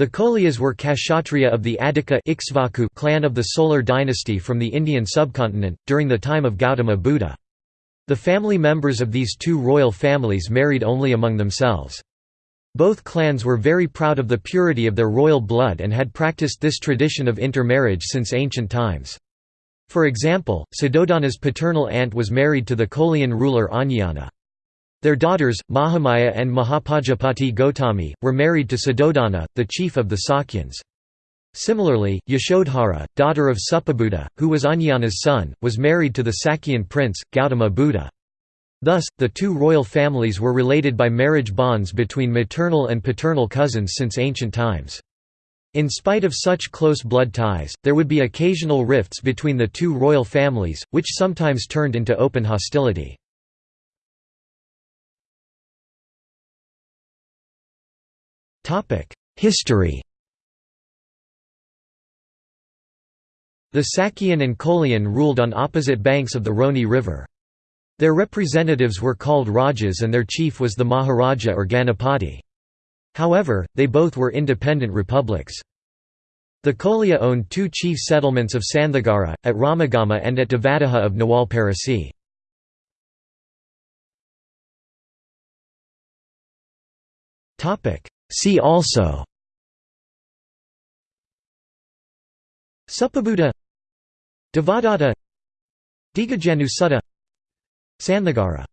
The Koliyas were Kshatriya of the Adhika Ikshvaku clan of the Solar dynasty from the Indian subcontinent, during the time of Gautama Buddha. The family members of these two royal families married only among themselves. Both clans were very proud of the purity of their royal blood and had practiced this tradition of intermarriage since ancient times. For example, Suddhodana's paternal aunt was married to the Kolian ruler Anjana. Their daughters, Mahamaya and Mahapajapati Gotami, were married to Suddhodana, the chief of the Sakyans. Similarly, Yashodhara, daughter of Suppabuddha, who was Anjana's son, was married to the Sakyan prince, Gautama Buddha. Thus, the two royal families were related by marriage bonds between maternal and paternal cousins since ancient times. In spite of such close blood ties, there would be occasional rifts between the two royal families, which sometimes turned into open hostility. History The Sakyan and Kolian ruled on opposite banks of the Rohini River. Their representatives were called Rajas and their chief was the Maharaja or Ganapati. However, they both were independent republics. The Koliya owned two chief settlements of Sandhagara, at Ramagama and at Devadaha of Nawalparasi. See also Suppabuddha Devadatta Dighajanu Sutta Sandhagara